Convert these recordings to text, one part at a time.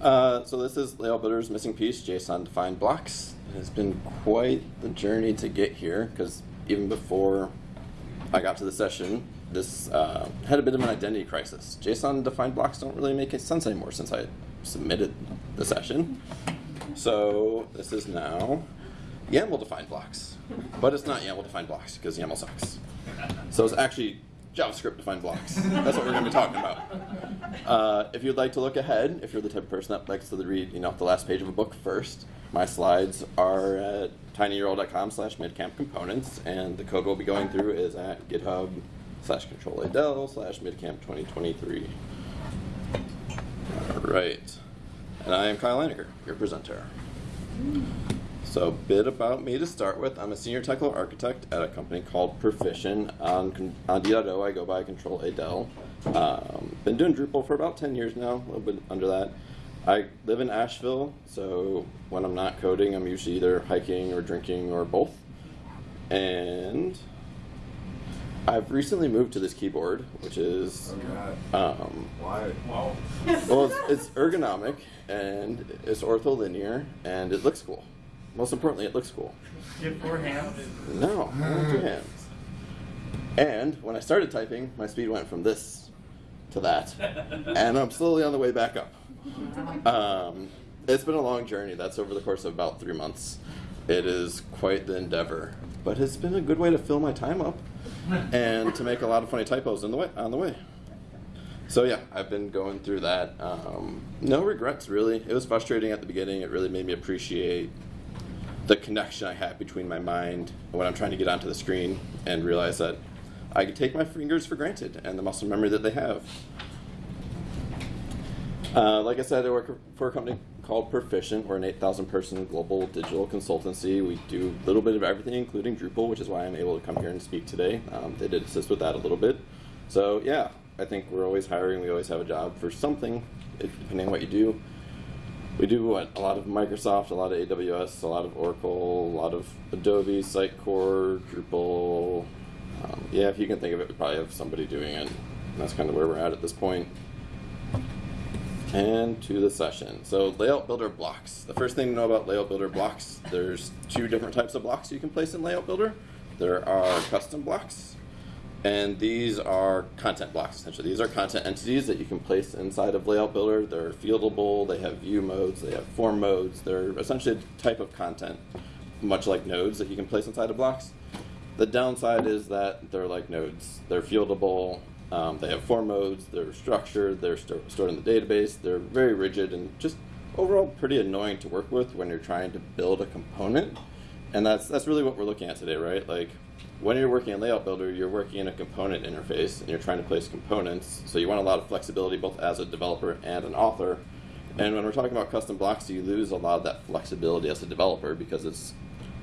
Uh, so this is Layout missing piece, JSON defined blocks. It has been quite the journey to get here because even before I got to the session, this uh, had a bit of an identity crisis. JSON defined blocks don't really make sense anymore since I submitted the session. So this is now YAML defined blocks, but it's not YAML defined blocks because YAML sucks. So it's actually JavaScript defined blocks. That's what we're going to be talking about. Uh, if you'd like to look ahead, if you're the type of person that likes to read, you know, the last page of a book first, my slides are at tinyurl.com slash midcamp components, and the code we'll be going through is at github slash control adel slash midcamp 2023. All right. And I am Kyle Einecker, your presenter. So a bit about me to start with. I'm a senior technical architect at a company called Perficient. On, on D.O, I go by Control Adel. Um, been doing Drupal for about 10 years now, a little bit under that. I live in Asheville, so when I'm not coding, I'm usually either hiking or drinking or both. And I've recently moved to this keyboard, which is oh um, why? Wow. well, it's, it's ergonomic and it's ortholinear and it looks cool. Most importantly, it looks cool. You have four hands? No, two hands. And when I started typing, my speed went from this to that. and I'm slowly on the way back up. Um, it's been a long journey. That's over the course of about three months. It is quite the endeavor, but it's been a good way to fill my time up and to make a lot of funny typos on the way. On the way. So yeah, I've been going through that. Um, no regrets really. It was frustrating at the beginning. It really made me appreciate the connection I have between my mind when I'm trying to get onto the screen and realize that I can take my fingers for granted and the muscle memory that they have. Uh, like I said, I work for a company called Perficient. We're an 8,000 person global digital consultancy. We do a little bit of everything, including Drupal, which is why I'm able to come here and speak today. Um, they did assist with that a little bit. So yeah, I think we're always hiring. We always have a job for something, depending on what you do we do what a lot of Microsoft, a lot of AWS, a lot of Oracle, a lot of Adobe, Sitecore, Drupal. Um, yeah, if you can think of it, we probably have somebody doing it. That's kind of where we're at at this point. And to the session. So layout builder blocks. The first thing to know about layout builder blocks, there's two different types of blocks you can place in layout builder. There are custom blocks and these are content blocks, essentially. These are content entities that you can place inside of Layout Builder. They're fieldable, they have view modes, they have form modes. They're essentially a type of content, much like nodes that you can place inside of blocks. The downside is that they're like nodes. They're fieldable, um, they have form modes, they're structured, they're st stored in the database, they're very rigid and just overall pretty annoying to work with when you're trying to build a component. And that's, that's really what we're looking at today, right? Like when you're working in Layout Builder, you're working in a component interface and you're trying to place components. So you want a lot of flexibility both as a developer and an author. And when we're talking about custom blocks, you lose a lot of that flexibility as a developer because it's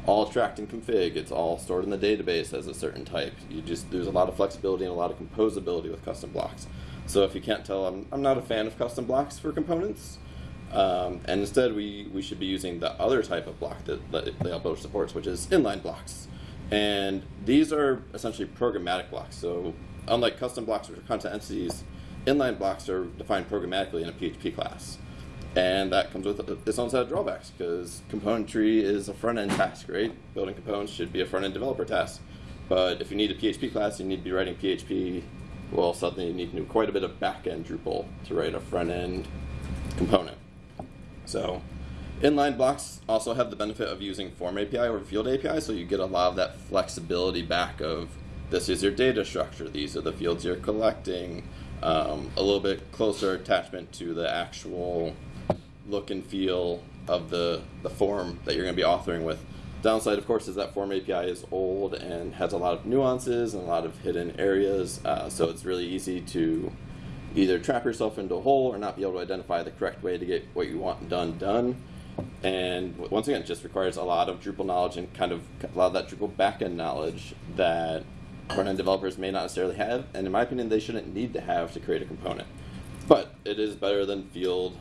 all tracked in config. It's all stored in the database as a certain type. You just lose a lot of flexibility and a lot of composability with custom blocks. So if you can't tell, I'm, I'm not a fan of custom blocks for components. Um, and instead, we, we should be using the other type of block that Layout Builder supports, which is inline blocks. And these are essentially programmatic blocks. So unlike custom blocks, which are content entities, inline blocks are defined programmatically in a PHP class. And that comes with its own set of drawbacks because componentry is a front-end task, right? Building components should be a front-end developer task. But if you need a PHP class, you need to be writing PHP. Well, suddenly you need to do quite a bit of back-end Drupal to write a front-end component. So Inline blocks also have the benefit of using Form API or Field API, so you get a lot of that flexibility back of this is your data structure, these are the fields you're collecting, um, a little bit closer attachment to the actual look and feel of the, the form that you're going to be authoring with. Downside, of course, is that Form API is old and has a lot of nuances and a lot of hidden areas, uh, so it's really easy to either trap yourself into a hole or not be able to identify the correct way to get what you want done done. And once again, just requires a lot of Drupal knowledge and kind of a lot of that Drupal backend knowledge that front-end developers may not necessarily have, and in my opinion, they shouldn't need to have to create a component. But it is better than field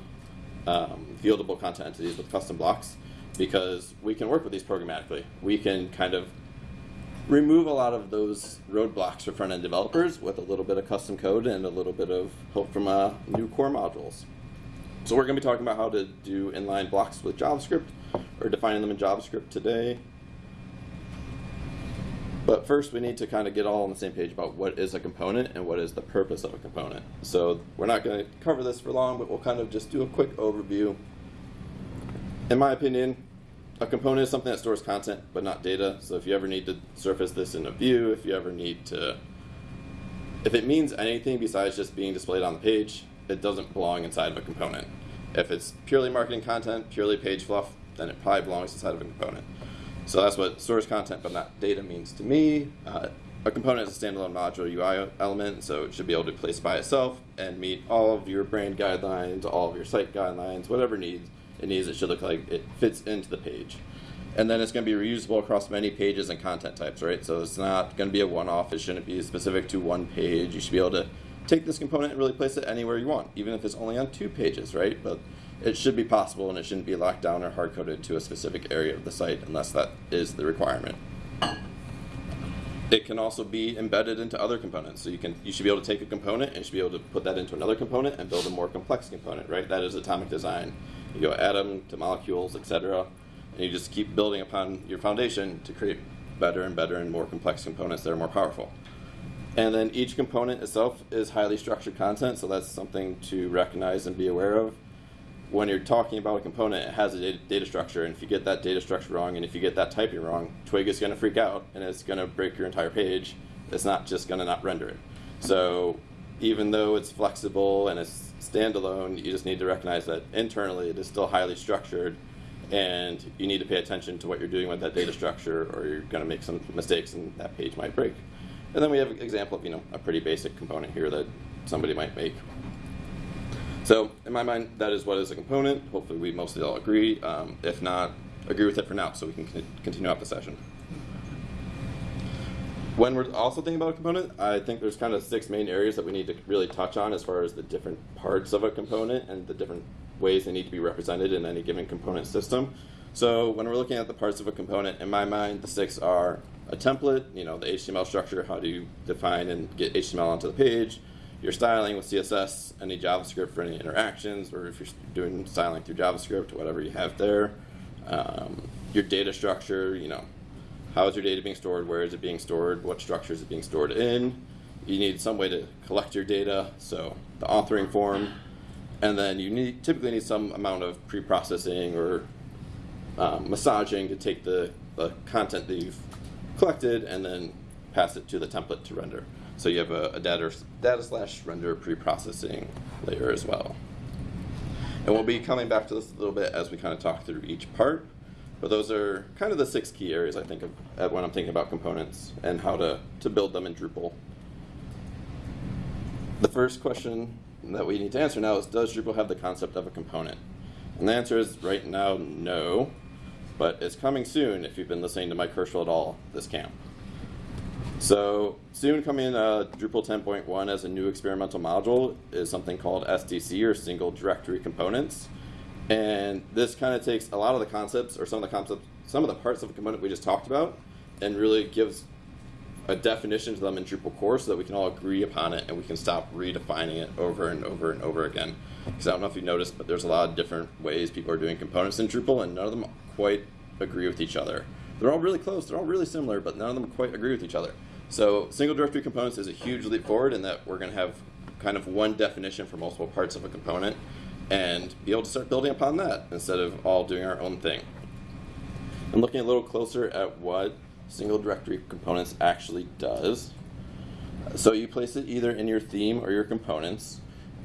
um, fieldable content entities with custom blocks because we can work with these programmatically. We can kind of remove a lot of those roadblocks for front-end developers with a little bit of custom code and a little bit of help from uh, new core modules. So we're going to be talking about how to do inline blocks with JavaScript or defining them in JavaScript today. But first we need to kind of get all on the same page about what is a component and what is the purpose of a component. So we're not going to cover this for long, but we'll kind of just do a quick overview. In my opinion, a component is something that stores content but not data. So if you ever need to surface this in a view, if you ever need to, if it means anything besides just being displayed on the page, it doesn't belong inside of a component. If it's purely marketing content, purely page fluff, then it probably belongs inside of a component. So that's what stores content but not data means to me. Uh, a component is a standalone module UI element, so it should be able to place by itself and meet all of your brand guidelines, all of your site guidelines, whatever needs it needs. It should look like it fits into the page. And then it's going to be reusable across many pages and content types, right? So it's not going to be a one-off. It shouldn't be specific to one page. You should be able to take this component and really place it anywhere you want, even if it's only on two pages, right? But it should be possible and it shouldn't be locked down or hard-coded to a specific area of the site unless that is the requirement. It can also be embedded into other components. So you can you should be able to take a component and you should be able to put that into another component and build a more complex component, right? That is atomic design. You go atom to molecules, etc. And you just keep building upon your foundation to create better and better and more complex components that are more powerful. And then each component itself is highly structured content, so that's something to recognize and be aware of. When you're talking about a component, it has a data, structure, and if you get that data structure wrong, and if you get that typing wrong, Twig is going to freak out, and it's going to break your entire page. It's not just going to not render it. So even though it's flexible and it's standalone, you just need to recognize that internally it is still highly structured, and you need to pay attention to what you're doing with that data structure, or you're going to make some mistakes, and that page might break. And then we have an example of you know a pretty basic component here that somebody might make. So in my mind, that is what is a component. Hopefully we mostly all agree. Um, if not, agree with it for now so we can continue out the session. When we're also thinking about a component, I think there's kind of six main areas that we need to really touch on as far as the different parts of a component and the different ways they need to be represented in any given component system. So when we're looking at the parts of a component, in my mind, the six are a template, you know, the HTML structure, how do you define and get HTML onto the page, your styling with CSS, any JavaScript for any interactions, or if you're doing styling through JavaScript, whatever you have there, um, your data structure, you know, how is your data being stored, where is it being stored, what structure is it being stored in, you need some way to collect your data, so the authoring form, and then you need typically need some amount of pre-processing or um, massaging to take the, the content that you've collected and then pass it to the template to render. So you have a, a data, data slash render pre-processing layer as well. And we'll be coming back to this a little bit as we kind of talk through each part. But those are kind of the six key areas I think of when I'm thinking about components and how to, to build them in Drupal. The first question that we need to answer now is, does Drupal have the concept of a component? And the answer is right now, no but it's coming soon if you've been listening to Mike Herchel at all this camp. So soon coming uh, Drupal 10.1 as a new experimental module is something called SDC or Single Directory Components. And this kind of takes a lot of the concepts or some of the concepts, some of the parts of a component we just talked about and really gives a definition to them in Drupal core so that we can all agree upon it and we can stop redefining it over and over and over again. Because I don't know if you noticed, but there's a lot of different ways people are doing components in Drupal and none of them quite agree with each other. They're all really close, they're all really similar, but none of them quite agree with each other. So single directory components is a huge leap forward in that we're going to have kind of one definition for multiple parts of a component and be able to start building upon that instead of all doing our own thing. And looking a little closer at what single directory components actually does. So you place it either in your theme or your components,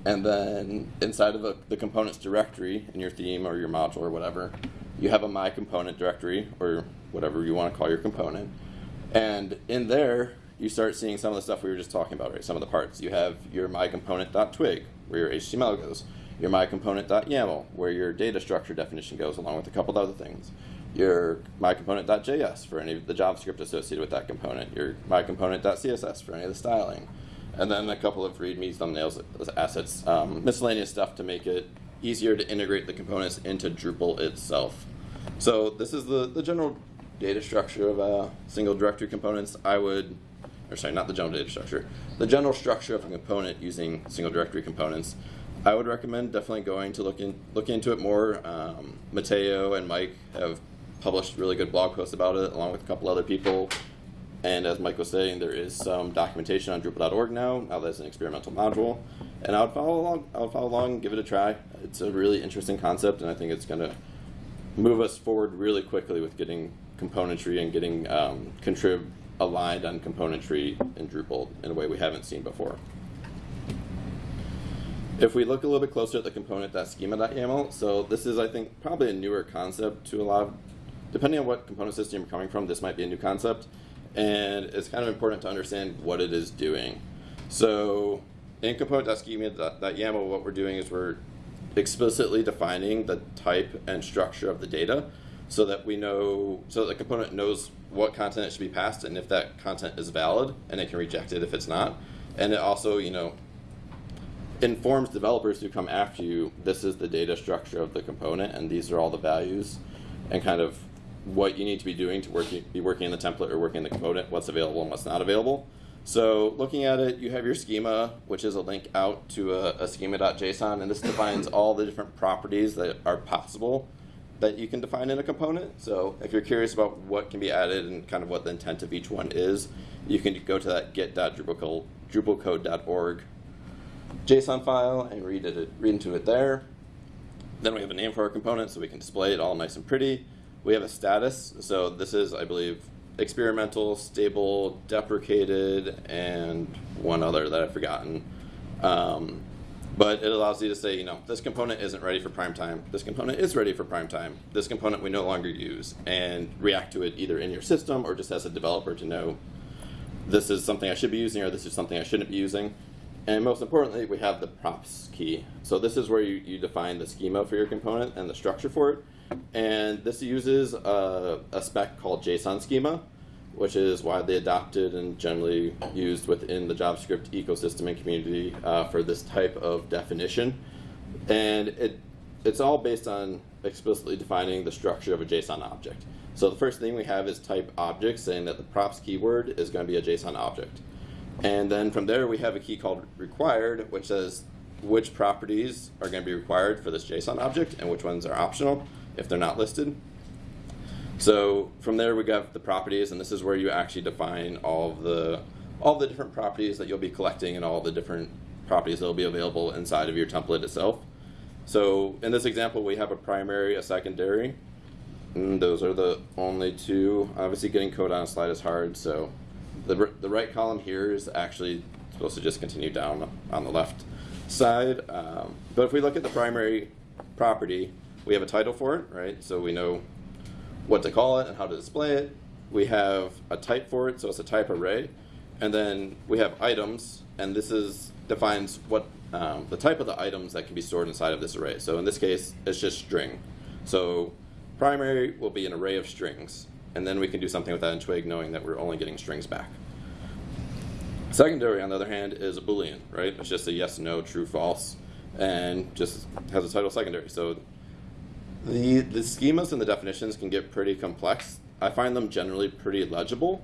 and then inside of a, the components directory in your theme or your module or whatever, you have a my component directory or whatever you want to call your component. And in there, you start seeing some of the stuff we were just talking about, right? Some of the parts. You have your my component.twig, where your HTML goes. Your my component.yaml, where your data structure definition goes, along with a couple of other things. Your my component.js for any of the JavaScript associated with that component. Your my component.css for any of the styling. And then a couple of READMEs, thumbnails, assets, um, miscellaneous stuff to make it easier to integrate the components into Drupal itself. So this is the, the general data structure of uh, single directory components. I would, or sorry, not the general data structure, the general structure of a component using single directory components. I would recommend definitely going to look in, look into it more. Um, Mateu and Mike have published really good blog posts about it, along with a couple other people. And as Mike was saying, there is some documentation on Drupal.org now. Now that's an experimental module, and I would follow along. I would follow along, and give it a try. It's a really interesting concept, and I think it's going to move us forward really quickly with getting componentry and getting um, contrib aligned on componentry in Drupal in a way we haven't seen before. If we look a little bit closer at the component.schema.yaml, so this is, I think, probably a newer concept to a lot of, depending on what component system you're coming from, this might be a new concept. And it's kind of important to understand what it is doing. So in component.schema.yaml, what we're doing is we're explicitly defining the type and structure of the data so that we know, so the component knows what content it should be passed and if that content is valid and it can reject it if it's not. And it also, you know, informs developers who come after you, this is the data structure of the component and these are all the values and kind of what you need to be doing to work, be working in the template or working in the component, what's available and what's not available. So looking at it, you have your schema, which is a link out to a, a schema.json, and this defines all the different properties that are possible that you can define in a component. So if you're curious about what can be added and kind of what the intent of each one is, you can go to that git.drupalcode.org JSON file and read it, read into it there. Then we have a name for our component so we can display it all nice and pretty. We have a status, so this is, I believe, experimental, stable, deprecated, and one other that I've forgotten. Um, but it allows you to say, you know, this component isn't ready for prime time. This component is ready for prime time. This component we no longer use, and react to it either in your system or just as a developer to know this is something I should be using or this is something I shouldn't be using. And most importantly, we have the props key. So this is where you, you define the schema for your component and the structure for it. And this uses a, a spec called JSON schema, which is widely adopted and generally used within the JavaScript ecosystem and community uh, for this type of definition. And it, it's all based on explicitly defining the structure of a JSON object. So the first thing we have is type object, saying that the props keyword is going to be a JSON object. And then from there we have a key called required, which says which properties are going to be required for this JSON object and which ones are optional if they're not listed. So from there we got the properties, and this is where you actually define all the all the different properties that you'll be collecting and all the different properties that will be available inside of your template itself. So in this example, we have a primary, a secondary, and those are the only two. Obviously, getting code on a slide is hard, so the, the right column here is actually supposed to just continue down on the left side. Um, but if we look at the primary property, we have a title for it, right? So we know what to call it and how to display it. We have a type for it, so it's a type array. And then we have items, and this is defines what um, the type of the items that can be stored inside of this array. So in this case, it's just string. So primary will be an array of strings and then we can do something with that in Twig knowing that we're only getting strings back. Secondary, on the other hand, is a Boolean, right? It's just a yes, no, true, false, and just has a title secondary. So the, the schemas and the definitions can get pretty complex. I find them generally pretty legible,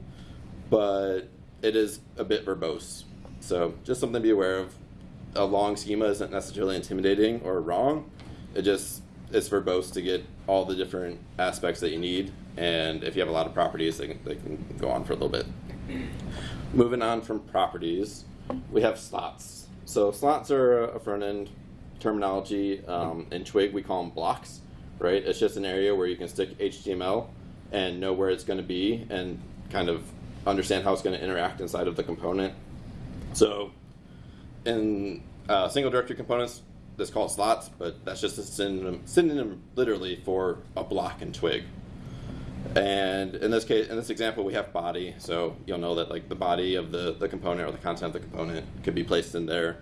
but it is a bit verbose. So just something to be aware of. A long schema isn't necessarily intimidating or wrong. It just is verbose to get all the different aspects that you need and if you have a lot of properties, they can, they can go on for a little bit. Moving on from properties, we have slots. So slots are a front end terminology. Um, in Twig, we call them blocks, right? It's just an area where you can stick HTML and know where it's going to be and kind of understand how it's going to interact inside of the component. So in uh, single directory components, that's called slots, but that's just a synonym, synonym literally for a block and Twig. And in this case, in this example, we have body, so you'll know that like the body of the, the component or the content of the component could be placed in there.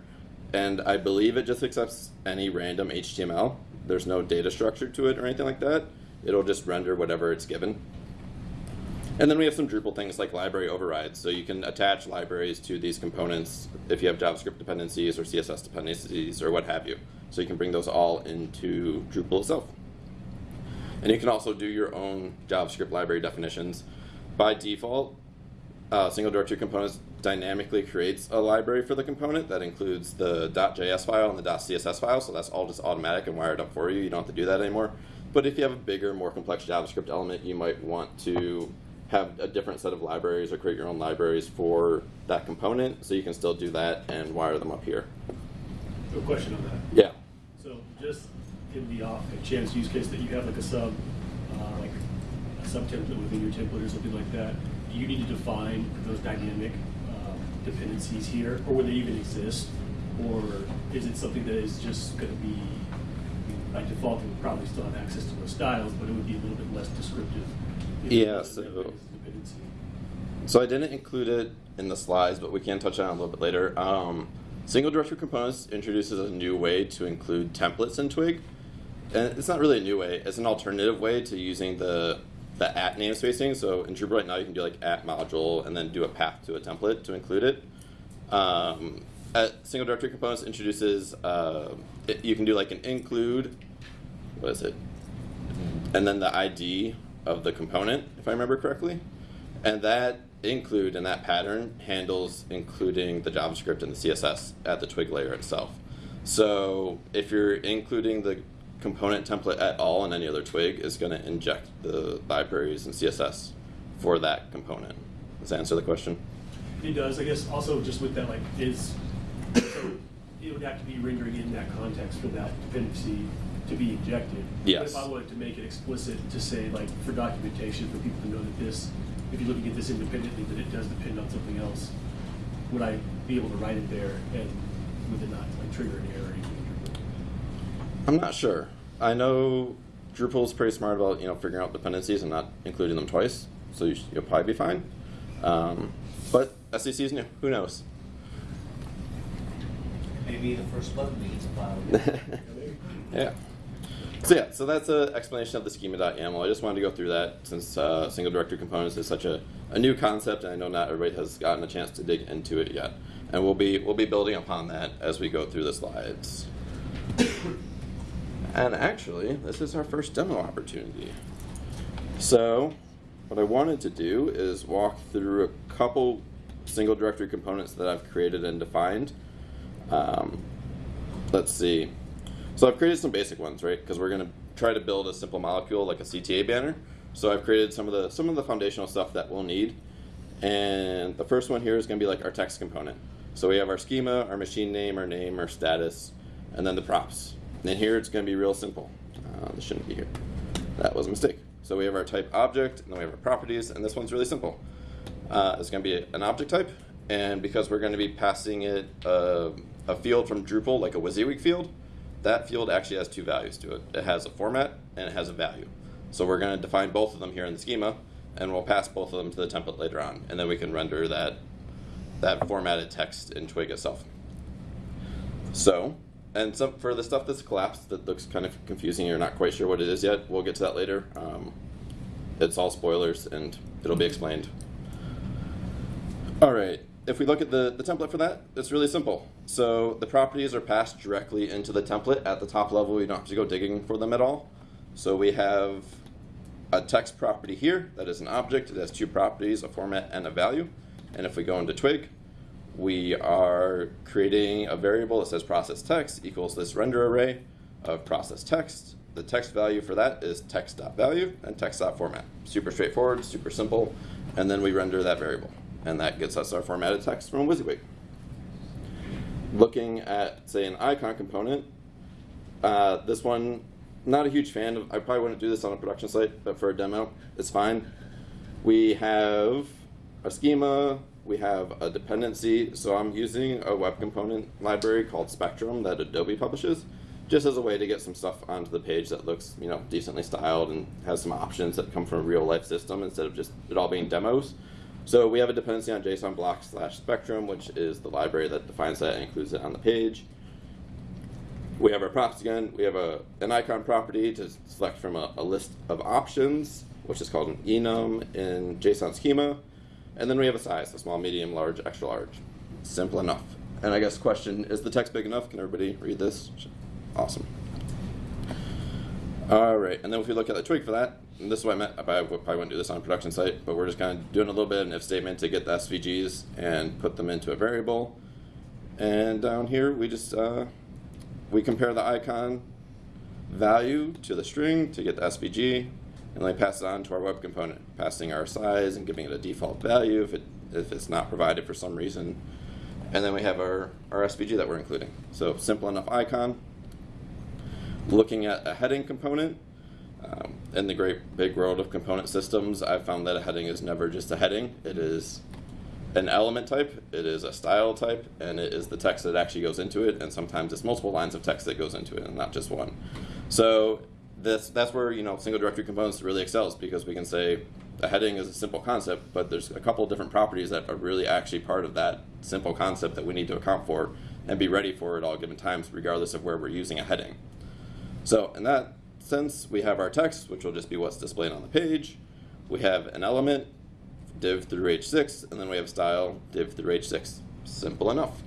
And I believe it just accepts any random HTML. There's no data structure to it or anything like that. It'll just render whatever it's given. And then we have some Drupal things like library overrides. So you can attach libraries to these components if you have JavaScript dependencies or CSS dependencies or what have you. So you can bring those all into Drupal itself. And you can also do your own JavaScript library definitions. By default, uh, single directory components dynamically creates a library for the component that includes the .js file and the .css file, so that's all just automatic and wired up for you. You don't have to do that anymore. But if you have a bigger, more complex JavaScript element, you might want to have a different set of libraries or create your own libraries for that component, so you can still do that and wire them up here. A question on that. Yeah. So just in the off chance use case that you have like a sub, uh, like a sub template within your template or something like that, do you need to define those dynamic dependencies here, or would they even exist? Or is it something that is just going to be, by default, it would probably still have access to those styles, but it would be a little bit less descriptive? Yeah, so- that big a dependency? So I didn't include it in the slides, but we can touch on it a little bit later. Um, single directory components introduces a new way to include templates in Twig. And it's not really a new way, it's an alternative way to using the, the at namespacing. So in Drupal right now, you can do like at module and then do a path to a template to include it. Um, at single directory components introduces, uh, it, you can do like an include, what is it? and then the ID of the component, if I remember correctly. And that include in that pattern handles including the JavaScript and the CSS at the twig layer itself. So if you're including the component template at all in any other twig, is going to inject the libraries and CSS for that component. Does that answer the question? It does, I guess also just with that, like, is, so it would have to be rendering in that context for that dependency to be injected. But If I wanted to make it explicit to say, like, for documentation, for people to know that this, if you're looking at this independently, that it does depend on something else, would I be able to write it there and would it not, like, trigger an error? I'm not sure. I know Drupal's pretty smart about you know figuring out dependencies and not including them twice, so you you'll probably be fine. Um, but SDC is new. Who knows? Maybe the first bug needs plowed. yeah. So yeah, so that's an explanation of the schema.yaml. I just wanted to go through that since uh, single directory components is such a, a new concept, and I know not everybody has gotten a chance to dig into it yet. And we'll be we'll be building upon that as we go through the slides. and actually, this is our first demo opportunity. So, what I wanted to do is walk through a couple single directory components that I've created and defined. Um, let's see. So I've created some basic ones, right? Because we're going to try to build a simple molecule like a CTA banner. So I've created some of the some of the foundational stuff that we'll need. And the first one here is going to be like our text component. So we have our schema, our machine name, our name, our status, and then the props. And then here it's going to be real simple. Uh, this shouldn't be here. That was a mistake. So we have our type object, and then we have our properties, and this one's really simple. Uh, it's going to be an object type, and because we're going to be passing it uh, a field from Drupal, like a WYSIWYG field, that field actually has two values to it. It has a format and it has a value. So we're going to define both of them here in the schema, and we'll pass both of them to the template later on, and then we can render that that formatted text in Twig itself. So, and some for the stuff that's collapsed that looks kind of confusing, you're not quite sure what it is yet. We'll get to that later. Um, it's all spoilers, and it'll be explained. All right. If we look at the, the template for that, it's really simple. So the properties are passed directly into the template at the top level. You don't have to go digging for them at all. So we have a text property here that is an object. It has two properties, a format and a value. And if we go into Twig, we are creating a variable that says process text equals this render array of process text. The text value for that is text.value and text.format. Super straightforward, super simple. And then we render that variable. And that gets us our formatted text from WYSIWYG. Looking at, say, an icon component, uh, this one, not a huge fan of, I probably wouldn't do this on a production site, but for a demo, it's fine. We have a schema, we have a dependency, so I'm using a web component library called Spectrum that Adobe publishes, just as a way to get some stuff onto the page that looks, you know, decently styled and has some options that come from a real life system instead of just it all being demos. So we have a dependency on JSON block slash spectrum, which is the library that defines that and includes it on the page. We have our props again. We have a, an icon property to select from a, a list of options, which is called an enum in JSON schema. And then we have a size, a small, medium, large, extra large. Simple enough. And I guess question, is the text big enough? Can everybody read this? Awesome. All right, and then if we look at the twig for that, and this is what I meant, I probably probably wouldn't do this on a production site, but we're just kind of doing a little bit of an if statement to get the SVGs and put them into a variable. And down here, we just, uh, we compare the icon value to the string to get the SVG, and then we pass it on to our web component, passing our size and giving it a default value if it if it's not provided for some reason. And then we have our, our SVG that we're including. So simple enough icon. Looking at a heading component, um, in the great big world of component systems, I've found that a heading is never just a heading. It is an element type, it is a style type, and it is the text that actually goes into it, and sometimes it's multiple lines of text that goes into it, and not just one. So this that's where you know single directory components really excels because we can say a heading is a simple concept, but there's a couple of different properties that are really actually part of that simple concept that we need to account for and be ready for at all given times, regardless of where we're using a heading. So in that sense, we have our text, which will just be what's displayed on the page. We have an element, div through h6, and then we have style, div through h6. Simple enough.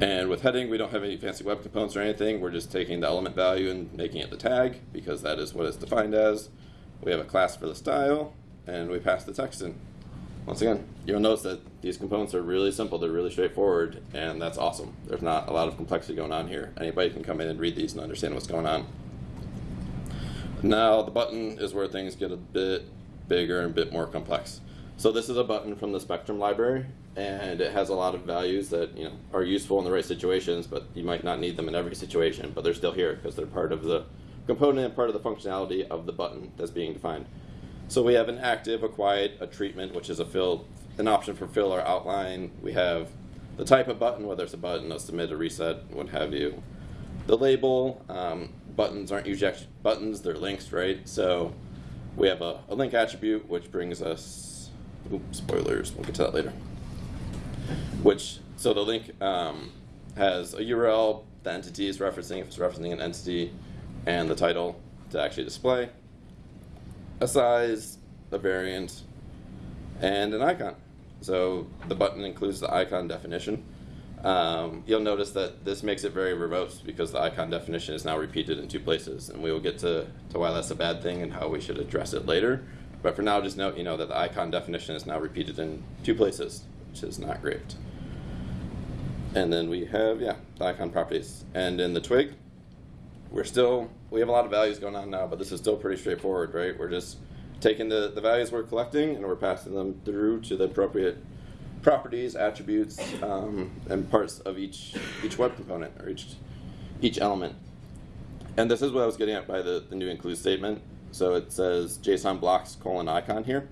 And with heading, we don't have any fancy web components or anything. We're just taking the element value and making it the tag, because that is what it's defined as. We have a class for the style, and we pass the text in. Once again, you'll notice that these components are really simple, they're really straightforward, and that's awesome. There's not a lot of complexity going on here. Anybody can come in and read these and understand what's going on. Now, the button is where things get a bit bigger and a bit more complex. So this is a button from the Spectrum library, and it has a lot of values that you know are useful in the right situations, but you might not need them in every situation, but they're still here because they're part of the component and part of the functionality of the button that's being defined. So we have an active, a quiet, a treatment, which is a fill, an option for fill or outline. We have the type of button, whether it's a button, a submit, a reset, what have you. The label, um, buttons aren't usually buttons, they're links, right? So we have a, a link attribute, which brings us, oops, spoilers, we'll get to that later. Which, so the link um, has a URL, the entity is referencing, if it's referencing an entity, and the title to actually display, a size, a variant, and an icon. So the button includes the icon definition. Um, you'll notice that this makes it very verbose because the icon definition is now repeated in two places, and we will get to, to why that's a bad thing and how we should address it later. But for now, just note, you know, that the icon definition is now repeated in two places, which is not great. And then we have, yeah, the icon properties. And in the twig, we're still, we have a lot of values going on now, but this is still pretty straightforward, right? We're just taking the, the values we're collecting and we're passing them through to the appropriate properties, attributes, um, and parts of each each web component or each each element. And this is what I was getting at by the, the new include statement. So it says JSON blocks colon icon here,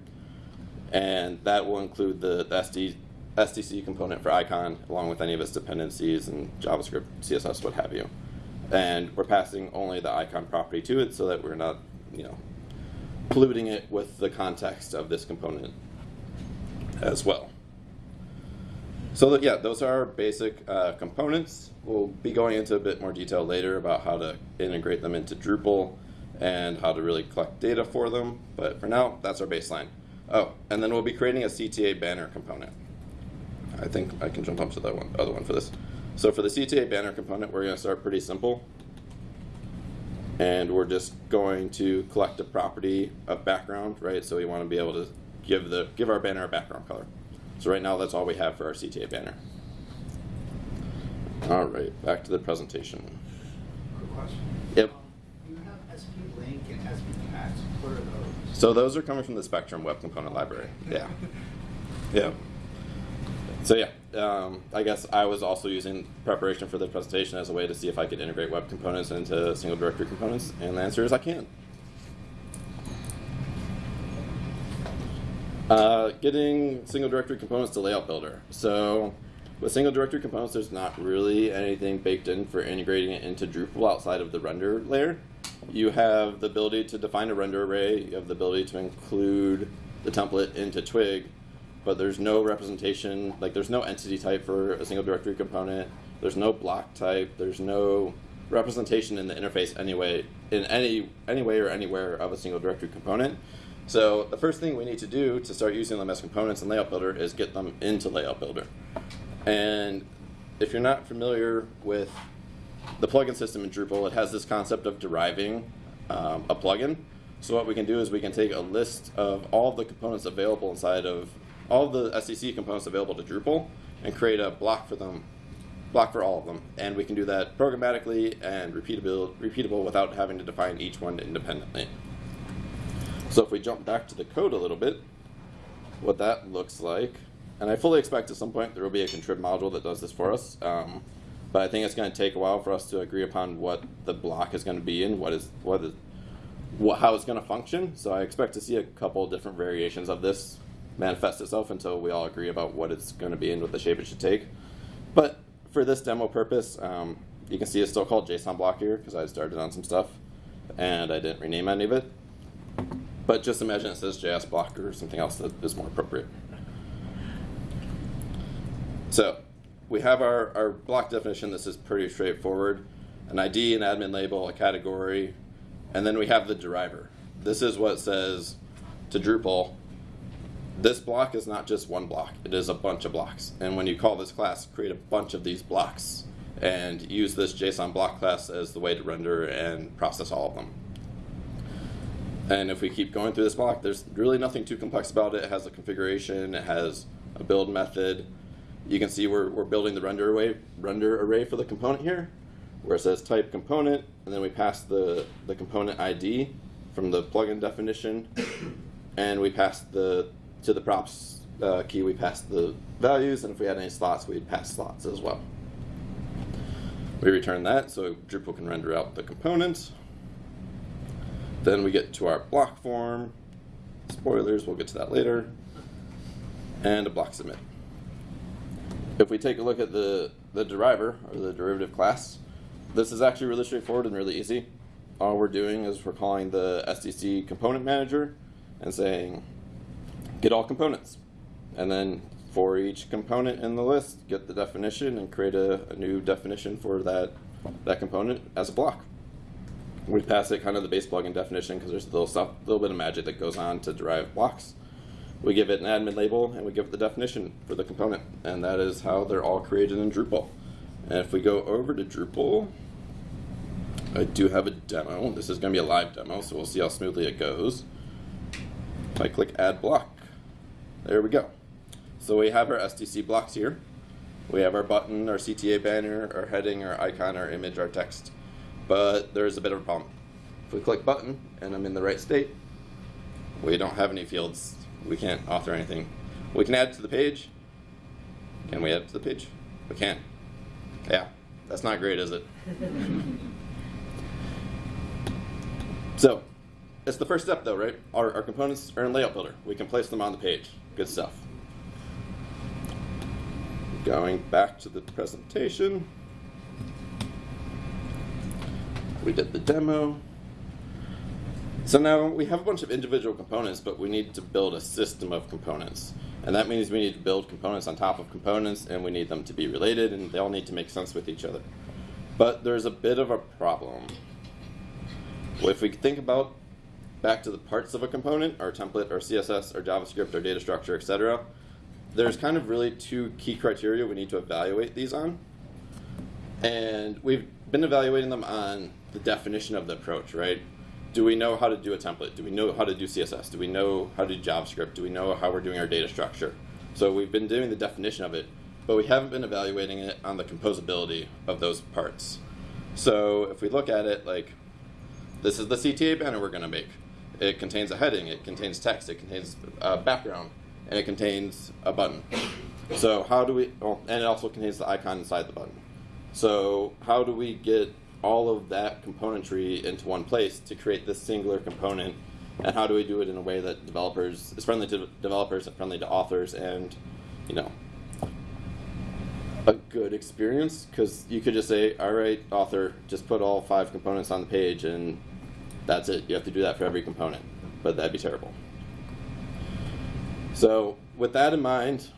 and that will include the, the SD, SDC component for icon along with any of its dependencies and JavaScript, CSS, what have you. And we're passing only the icon property to it so that we're not, you know, polluting it with the context of this component as well. So that, yeah, those are our basic uh, components. We'll be going into a bit more detail later about how to integrate them into Drupal and how to really collect data for them. But for now, that's our baseline. Oh, and then we'll be creating a CTA banner component. I think I can jump up to the one, other one for this. So for the CTA banner component, we're going to start pretty simple. And we're just going to collect a property of background, right? So we want to be able to give the give our banner a background color. So right now, that's all we have for our CTA banner. All right, back to the presentation. Quick question. Yep. Um, You have SP Link and SP Cats. What are those? So those are coming from the Spectrum Web Component Library. Yeah. Yeah. So yeah, um, I guess I was also using preparation for the presentation as a way to see if I could integrate web components into single directory components, and the answer is I can. Uh, getting single directory components to layout builder. So with single directory components, there's not really anything baked in for integrating it into Drupal outside of the render layer. You have the ability to define a render array. You have the ability to include the template into Twig, but there's no representation. Like there's no entity type for a single directory component. There's no block type. There's no representation in the interface anyway, in any any way or anywhere of a single directory component. So the first thing we need to do to start using them as components in Layout Builder is get them into Layout Builder. And if you're not familiar with the plugin system in Drupal, it has this concept of deriving um, a plugin. So what we can do is we can take a list of all the components available inside of all the SDC components available to Drupal and create a block for them, block for all of them. And we can do that programmatically and repeatable, repeatable without having to define each one independently. So if we jump back to the code a little bit, what that looks like, and I fully expect at some point there will be a contrib module that does this for us. Um, but I think it's going to take a while for us to agree upon what the block is going to be and what is what is what, how it's going to function. So I expect to see a couple different variations of this manifest itself until we all agree about what it's going to be and what the shape it should take. But for this demo purpose, um, you can see it's still called JSON block here because I started on some stuff and I didn't rename any of it. But just imagine it says JS block or something else that is more appropriate. So we have our, our block definition. This is pretty straightforward. An ID, an admin label, a category, and then we have the deriver. This is what says to Drupal, this block is not just one block, it is a bunch of blocks. And when you call this class, create a bunch of these blocks and use this JSON block class as the way to render and process all of them. And if we keep going through this block, there's really nothing too complex about it. It has a configuration, it has a build method. You can see we're, we're building the render array, render array for the component here, where it says type component, and then we pass the, the component ID from the plugin definition, and we pass the, to the props uh, key, we pass the values, and if we had any slots, we'd pass slots as well. We return that so Drupal can render out the component. Then we get to our block form. Spoilers, we'll get to that later. And a block submit. If we take a look at the, the deriver, or the derivative class, this is actually really straightforward and really easy. All we're doing is we're calling the SDC component manager and saying, get all components. And then for each component in the list, get the definition and create a, a new definition for that, that component as a block we pass it kind of the base plugin definition because there's a little stuff, little bit of magic that goes on to derive blocks. We give it an admin label and we give it the definition for the component, and that is how they're all created in Drupal. And if we go over to Drupal, I do have a demo. This is going to be a live demo, so we'll see how smoothly it goes. I click Add Block, there we go. So we have our SDC blocks here. We have our button, our CTA banner, our heading, our icon, our image, our text but there's a bit of a problem. If we click button and I'm in the right state, we don't have any fields. We can't author anything. We can add to the page. Can we add to the page? We can. Yeah, that's not great, is it? so, it's the first step though, right? Our, our components are in Layout Builder. We can place them on the page. Good stuff. Going back to the presentation. We did the demo. So now we have a bunch of individual components, but we need to build a system of components. And that means we need to build components on top of components, and we need them to be related, and they all need to make sense with each other. But there's a bit of a problem. If we think about back to the parts of a component, our template, our CSS, our JavaScript, our data structure, etc., there's kind of really two key criteria we need to evaluate these on. And we've been evaluating them on the definition of the approach, right? Do we know how to do a template? Do we know how to do CSS? Do we know how to do JavaScript? Do we know how we're doing our data structure? So we've been doing the definition of it, but we haven't been evaluating it on the composability of those parts. So if we look at it like, this is the CTA banner we're gonna make. It contains a heading, it contains text, it contains a background, and it contains a button. So how do we, oh, and it also contains the icon inside the button. So how do we get all of that componentry into one place to create this singular component? And how do we do it in a way that developers is friendly to developers and friendly to authors and, you know, a good experience? Because you could just say, all right, author, just put all five components on the page and that's it. You have to do that for every component, but that'd be terrible. So with that in mind,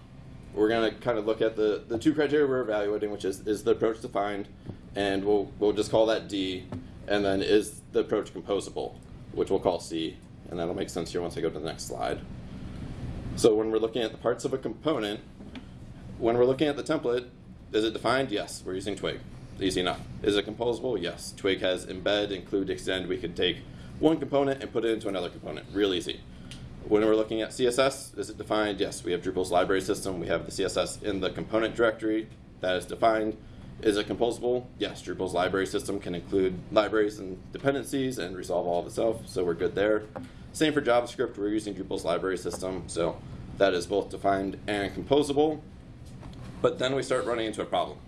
we're going to kind of look at the, the two criteria we're evaluating, which is, is the approach defined, and we'll, we'll just call that D, and then is the approach composable, which we'll call C, and that'll make sense here once I go to the next slide. So when we're looking at the parts of a component, when we're looking at the template, is it defined? Yes, we're using Twig. Easy enough. Is it composable? Yes. Twig has embed, include, extend. We could take one component and put it into another component. Real easy. When we're looking at CSS, is it defined? Yes, we have Drupal's library system. We have the CSS in the component directory that is defined. Is it composable? Yes, Drupal's library system can include libraries and dependencies and resolve all of itself, so we're good there. Same for JavaScript, we're using Drupal's library system, so that is both defined and composable. But then we start running into a problem.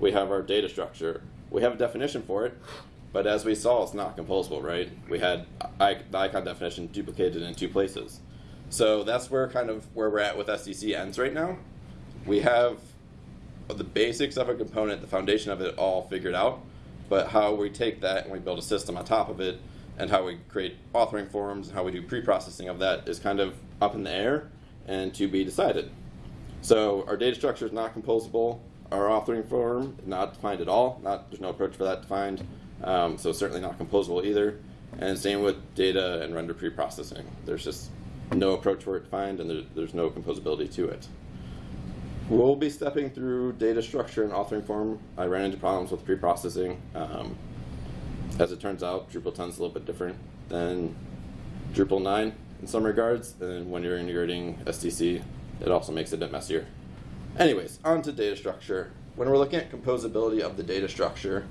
We have our data structure. We have a definition for it, but as we saw, it's not composable, right? We had I, the icon definition duplicated in two places. So that's where kind of where we're at with SDC ends right now. We have the basics of a component, the foundation of it all figured out, but how we take that and we build a system on top of it, and how we create authoring forms and how we do pre-processing of that is kind of up in the air and to be decided. So our data structure is not composable. Our authoring form not defined at all. Not there's no approach for that defined. Um, so certainly not composable either. And same with data and render pre-processing. There's just no approach for it defined, and there, there's no composability to it. We'll be stepping through data structure and authoring form. I ran into problems with pre-processing. Um, as it turns out, Drupal 10 is a little bit different than Drupal 9 in some regards. And when you're integrating SDC, it also makes it a bit messier. Anyways, on to data structure. When we're looking at composability of the data structure,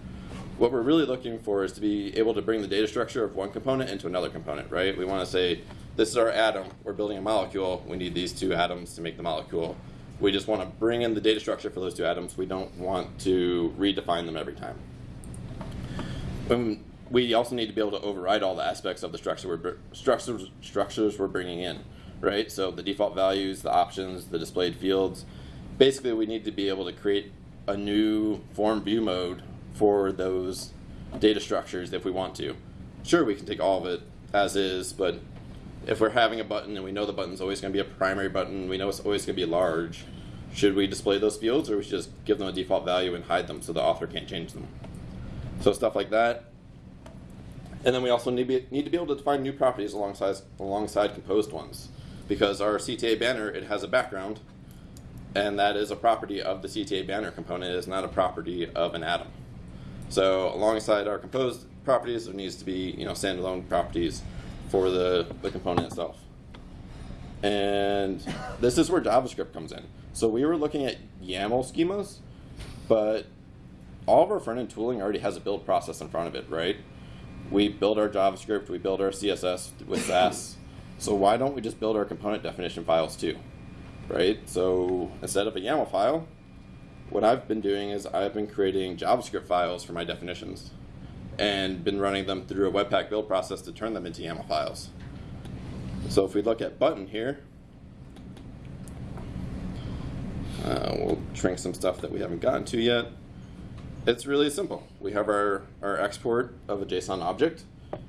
what we're really looking for is to be able to bring the data structure of one component into another component, right? We want to say, this is our atom, we're building a molecule, we need these two atoms to make the molecule. We just want to bring in the data structure for those two atoms. We don't want to redefine them every time. Um, we also need to be able to override all the aspects of the structure we're, structures, structures we're bringing in, right? So the default values, the options, the displayed fields. Basically, we need to be able to create a new form view mode for those data structures if we want to. Sure, we can take all of it as is, but if we're having a button and we know the button's always going to be a primary button, we know it's always going to be large, should we display those fields or we should just give them a default value and hide them so the author can't change them? So stuff like that. And then we also need, be, need to be able to define new properties alongside, alongside composed ones. Because our CTA banner, it has a background, and that is a property of the CTA banner component. It is not a property of an atom. So alongside our composed properties, there needs to be you know standalone properties for the, the component itself. And this is where JavaScript comes in. So we were looking at YAML schemas, but all of our front-end tooling already has a build process in front of it, right? We build our JavaScript, we build our CSS with Sass. so why don't we just build our component definition files too, right? So instead of a YAML file, what I've been doing is I've been creating JavaScript files for my definitions and been running them through a Webpack build process to turn them into YAML files. So if we look at button here, uh, we'll shrink some stuff that we haven't gotten to yet. It's really simple. We have our, our export of a JSON object.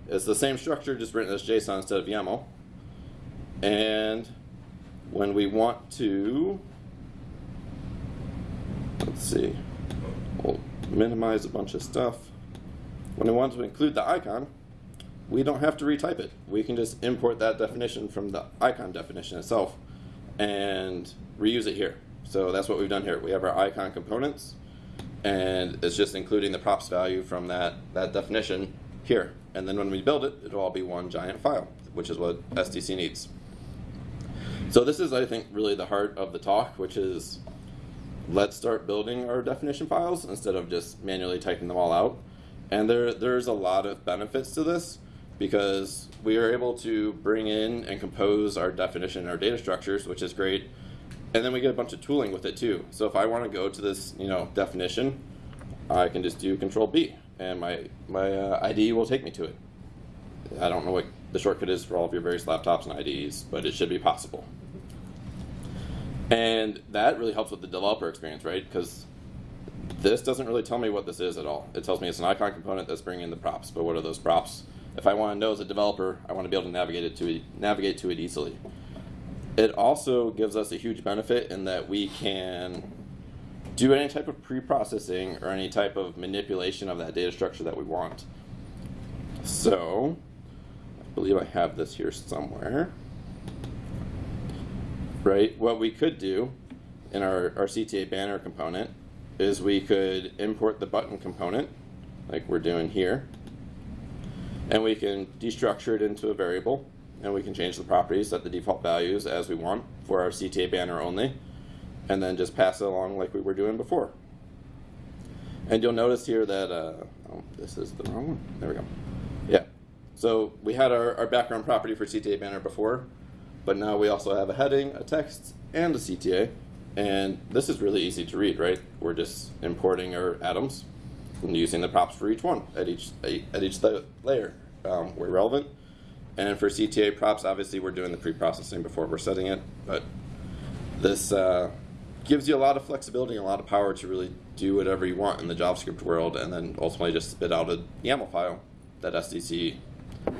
It's the same structure, just written as JSON instead of YAML. And when we want to, let's see, we'll minimize a bunch of stuff. When we want to include the icon, we don't have to retype it. We can just import that definition from the icon definition itself and reuse it here. So that's what we've done here. We have our icon components, and it's just including the props value from that, that definition here. And then when we build it, it'll all be one giant file, which is what SDC needs. So this is, I think, really the heart of the talk, which is let's start building our definition files instead of just manually typing them all out. And there, there's a lot of benefits to this because we are able to bring in and compose our definition, our data structures, which is great. And then we get a bunch of tooling with it too. So if I want to go to this, you know, definition, I can just do Control B, and my my uh, IDE will take me to it. I don't know what the shortcut is for all of your various laptops and IDEs, but it should be possible. And that really helps with the developer experience, right? Because this doesn't really tell me what this is at all. It tells me it's an icon component that's bringing in the props, but what are those props? If I want to know as a developer, I want to be able to navigate it to it, navigate to it easily. It also gives us a huge benefit in that we can do any type of pre-processing or any type of manipulation of that data structure that we want. So, I believe I have this here somewhere. Right, what we could do in our, our CTA banner component is we could import the button component, like we're doing here, and we can destructure it into a variable, and we can change the properties, set the default values as we want for our CTA banner only, and then just pass it along like we were doing before. And you'll notice here that, uh, oh, this is the wrong one. There we go. Yeah. So we had our, our background property for CTA banner before, but now we also have a heading, a text, and a CTA. And this is really easy to read, right? We're just importing our atoms and using the props for each one at each at each layer um, where relevant. And for CTA props, obviously we're doing the pre-processing before we're setting it, but this uh, gives you a lot of flexibility and a lot of power to really do whatever you want in the JavaScript world, and then ultimately just spit out a YAML file that SDC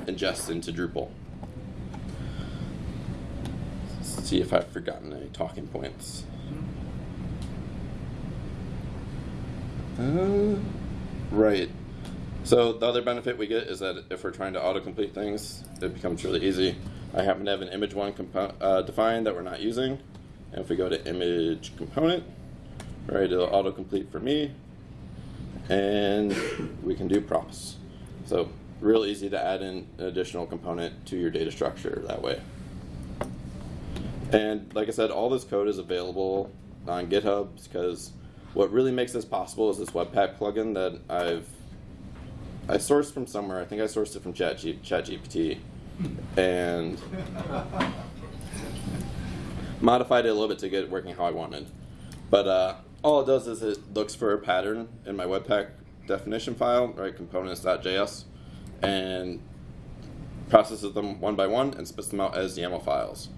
ingests into Drupal. Let's see if I've forgotten any talking points. Uh, right. So the other benefit we get is that if we're trying to autocomplete things, it becomes really easy. I happen to have an image one uh, defined that we're not using. And if we go to image component, right, it'll autocomplete for me. And we can do props. So real easy to add in an additional component to your data structure that way. And like I said, all this code is available on GitHub because what really makes this possible is this Webpack plugin that I've I sourced from somewhere. I think I sourced it from ChatG- ChatGPT, and modified it a little bit to get it working how I wanted. But uh, all it does is it looks for a pattern in my Webpack definition file, right, components.js, and processes them one by one and spits them out as YAML files.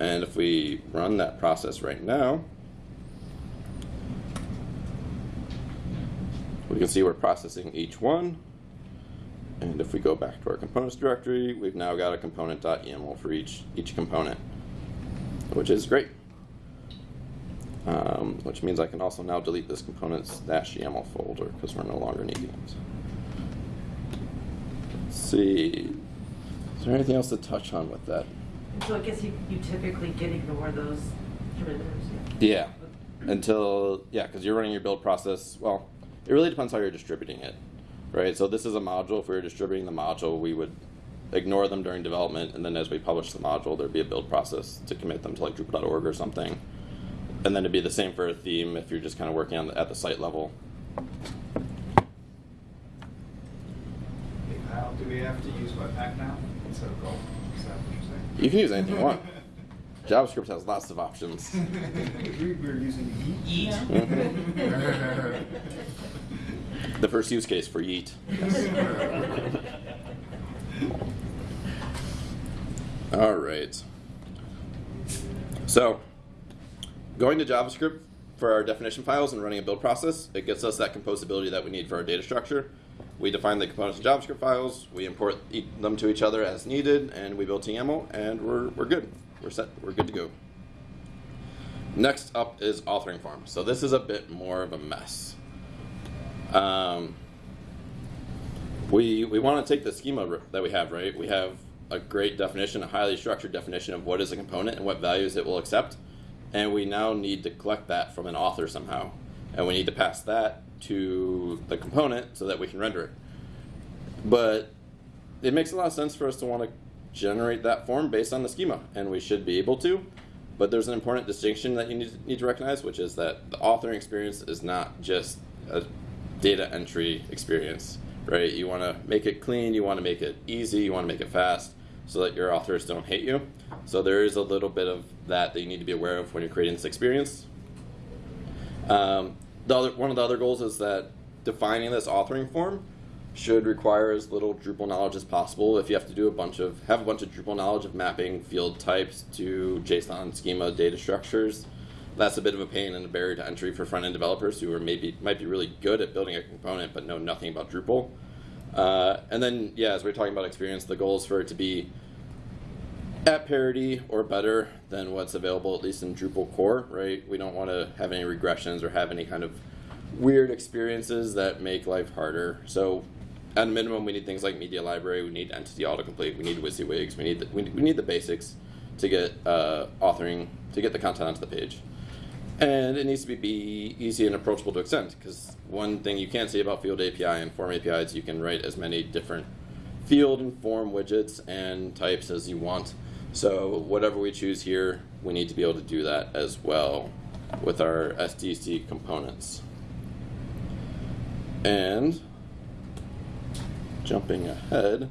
And if we run that process right now, we can see we're processing each one. And if we go back to our components directory, we've now got a component.yaml for each, each component, which is great. Um, which means I can also now delete this components-yaml folder because we're no longer needing it. Let's see. Is there anything else to touch on with that? So I guess you, you typically can ignore those derivatives, Yeah. yeah. Until, yeah, because you're running your build process. Well, it really depends how you're distributing it, right? So this is a module. If we were distributing the module, we would ignore them during development, and then as we publish the module, there'd be a build process to commit them to like Drupal.org or something. And then it'd be the same for a theme if you're just kind of working on the, at the site level. Hey, Kyle, do we have to use Webpack now instead of Go? Is that what you're saying? You can use anything you want. JavaScript has lots of options. we were using Yeet. The first use case for Yeet. All right. So, going to JavaScript for our definition files and running a build process, it gets us that composability that we need for our data structure. We define the components of JavaScript files, we import e- them to each other as needed, and we build YAML, and we're, we're good. We're set. We're good to go. Next up is authoring form. So this is a bit more of a mess. Um, we we want to take the schema that we have, right? We have a great definition, a highly structured definition of what is a component and what values it will accept, and we now need to collect that from an author somehow, and we need to pass that to the component so that we can render it. But it makes a lot of sense for us to want to generate that form based on the schema, and we should be able to. But there's an important distinction that you need, need to recognize, which is that the authoring experience is not just a data entry experience, right? You want to make it clean, you want to make it easy, you want to make it fast, so that your authors don't hate you. So there is a little bit of that that you need to be aware of when you're creating this experience. Um, the other, one of the other goals is that defining this authoring form should require as little Drupal knowledge as possible. If you have to do a bunch of have a bunch of Drupal knowledge of mapping field types to JSON schema data structures, that's a bit of a pain and a barrier to entry for front end developers who are maybe might be really good at building a component but know nothing about Drupal. Uh, and then yeah, as we're talking about experience, the goal is for it to be at parity or better than what's available at least in Drupal core, right? We don't want to have any regressions or have any kind of weird experiences that make life harder. So at a minimum, we need things like media library, we need entity autocomplete, we need WYSIWYGs, we need the, we, we need the basics to get uh, authoring to get the content onto the page. And it needs to be, be easy and approachable to extend because one thing you can't say about Field API and Form APIs, is you can write as many different field and form widgets and types as you want. So whatever we choose here, we need to be able to do that as well with our SDC components. And jumping ahead,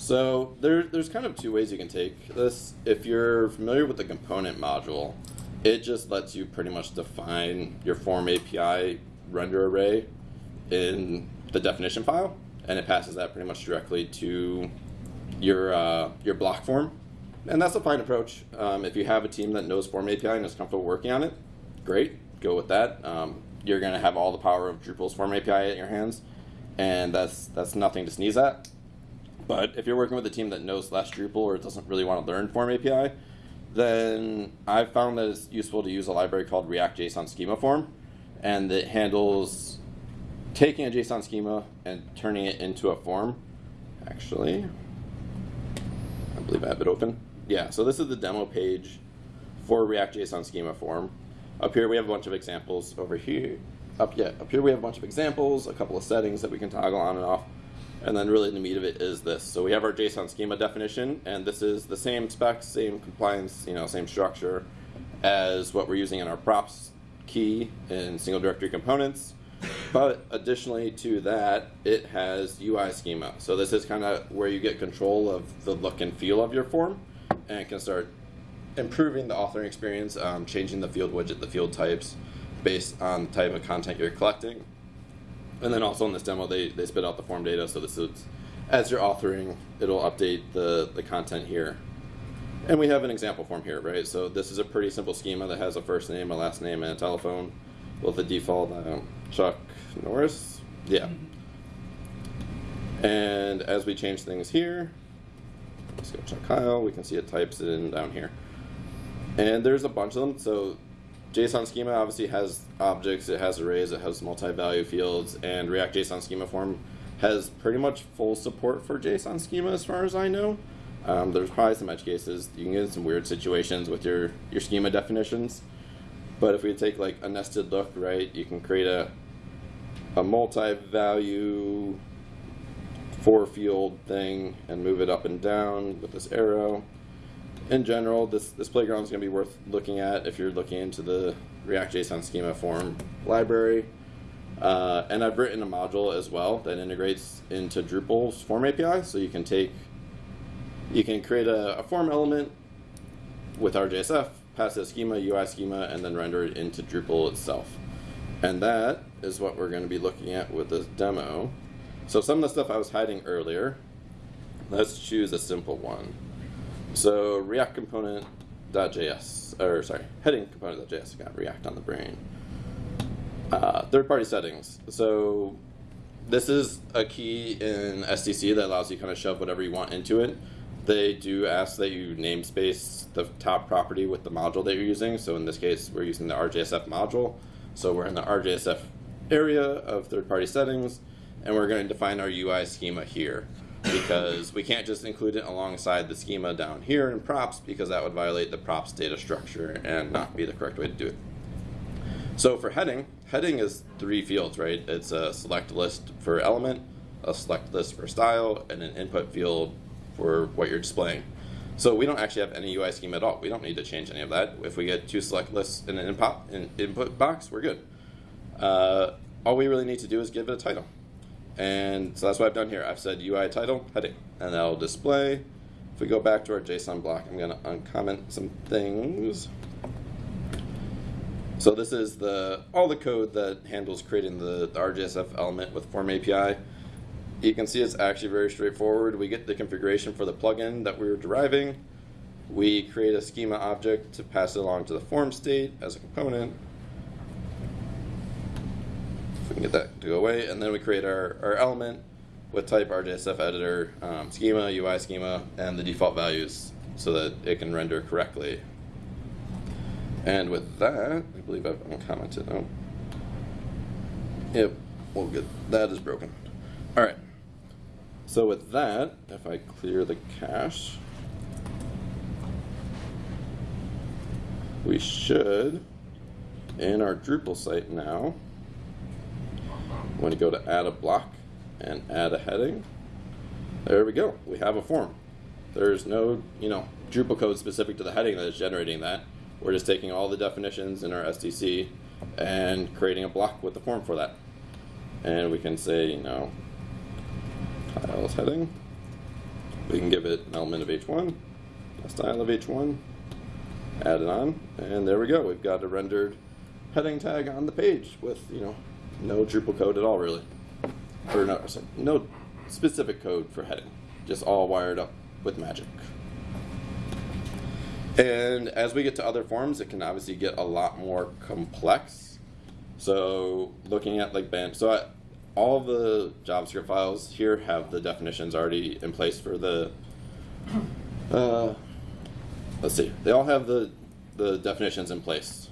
so there, there's kind of two ways you can take this. If you're familiar with the component module, it just lets you pretty much define your form API render array in the definition file, and it passes that pretty much directly to your uh, your block form, and that's a fine approach. Um, if you have a team that knows Form API and is comfortable working on it, great, go with that. Um, you're going to have all the power of Drupal's Form API at your hands, and that's that's nothing to sneeze at. But if you're working with a team that knows less Drupal or doesn't really want to learn Form API, then I've found that it's useful to use a library called React JSON Schema Form, and it handles taking a JSON schema and turning it into a form. Actually, I believe I have it open. Yeah, so this is the demo page for React JSON Schema Form. Up here we have a bunch of examples. Over here, up yeah, up here we have a bunch of examples, a couple of settings that we can toggle on and off. And then really the meat of it is this. So we have our JSON schema definition, and this is the same specs, same compliance, you know, same structure as what we're using in our props key in single directory components. But additionally to that, it has UI schema. So this is kind of where you get control of the look and feel of your form and can start improving the authoring experience, um, changing the field widget, the field types based on the type of content you're collecting. And then also in this demo, they, they spit out the form data. So this is, as you're authoring, it'll update the, the content here. And we have an example form here, right? So this is a pretty simple schema that has a first name, a last name, and a telephone with the default um, Chuck Norris. Yeah. And as we change things here, go check Kyle, we can see it types it in down here. And there's a bunch of them. So JSON schema obviously has objects, it has arrays, it has multi-value fields, and React JSON schema form has pretty much full support for JSON schema as far as I know. Um, there's probably some edge cases. You can get in some weird situations with your, your schema definitions. But if we take like a nested look, right, you can create a, a multi-value four field thing and move it up and down with this arrow. In general, this, this playground is going to be worth looking at if you're looking into the React JSON schema form library. Uh, and I've written a module as well that integrates into Drupal's form API, so you can take, you can create a, a form element with RJSF, pass a schema, UI schema, and then render it into Drupal itself. And that is what we're going to be looking at with this demo. So some of the stuff I was hiding earlier, let's choose a simple one. So React component.js, or sorry, heading component.js, got React on the brain. Uh, third-party settings. So this is a key in SDC that allows you kind of shove whatever you want into it. They do ask that you namespace the top property with the module that you're using. So in this case, we're using the RJSF module. So we're in the RJSF area of third-party settings, and we're going to define our UI schema here because we can't just include it alongside the schema down here in props because that would violate the props data structure and not be the correct way to do it. So for heading, heading is three fields, right? It's a select list for element, a select list for style, and an input field for what you're displaying. So we don't actually have any UI schema at all. We don't need to change any of that. If we get two select lists in an input, box, we're good. Uh, all we really need to do is give it a title. And so that's what I've done here. I've said UI title, heading, and that'll display. If we go back to our JSON block, I'm going to uncomment some things. So this is the all the code that handles creating the, the RJSF element with Form API. You can see it's actually very straightforward. We get the configuration for the plugin that we were deriving. We create a schema object to pass it along to the form state as a component. Get that to go away, and then we create our, our element with type RJSF editor, um, schema, UI schema, and the default values so that it can render correctly. And with that, I believe I've uncommented. Oh. Yep, well, good. That is broken. All right. So with that, if I clear the cache, we should in our Drupal site now, when you go to add a block and add a heading, there we go. We have a form. There's no, you know, Drupal code specific to the heading that is generating that. We're just taking all the definitions in our SDC and creating a block with the form for that. And we can say, you know, tiles heading. We can give it an element of H1, a style of H1, add it on, and there we go. We've got a rendered heading tag on the page with, you know, no Drupal code at all, really. Or no, no specific code for heading, just all wired up with magic. And as we get to other forms, it can obviously get a lot more complex. So looking at like band, so I, all the JavaScript files here have the definitions already in place for the. Uh, let's see, they all have the the definitions in place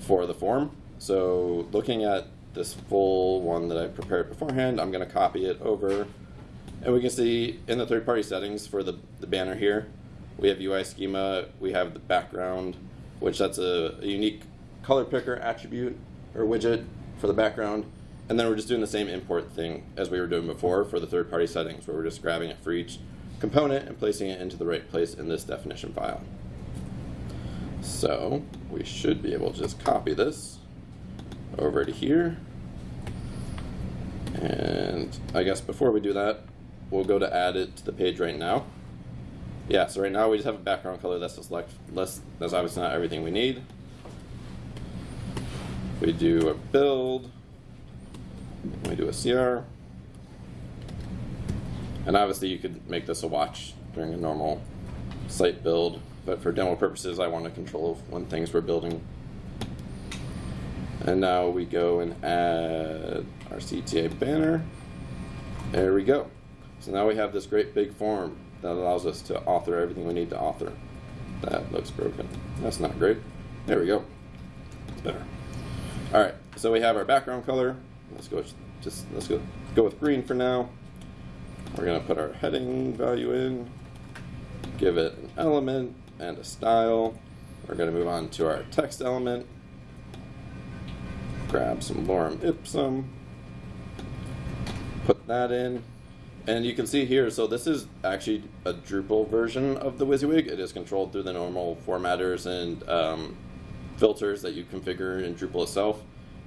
for the form. So looking at this full one that I prepared beforehand, I'm going to copy it over, and we can see in the third-party settings for the the banner here, we have UI schema, we have the background, which that's a, a unique color picker attribute or widget for the background. And then we're just doing the same import thing as we were doing before for the third-party settings, where we're just grabbing it for each component and placing it into the right place in this definition file. So we should be able to just copy this over to here. And I guess before we do that, we'll go to add it to the page right now. Yeah, so right now we just have a background color that's like less that's obviously not everything we need. We do a build, we do a CR. And obviously you could make this a watch during a normal site build, but for demo purposes I want to control when things were building. And now we go and add our CTA banner. There we go. So now we have this great big form that allows us to author everything we need to author. That looks broken. That's not great. There we go. It's better. All right, so we have our background color. Let's go just let's go go with green for now. We're gonna put our heading value in, give it an element and a style. We're gonna move on to our text element. Grab some lorem ipsum, put that in, and you can see here, so this is actually a Drupal version of the WYSIWYG. It is controlled through the normal formatters and um, filters that you configure in Drupal itself,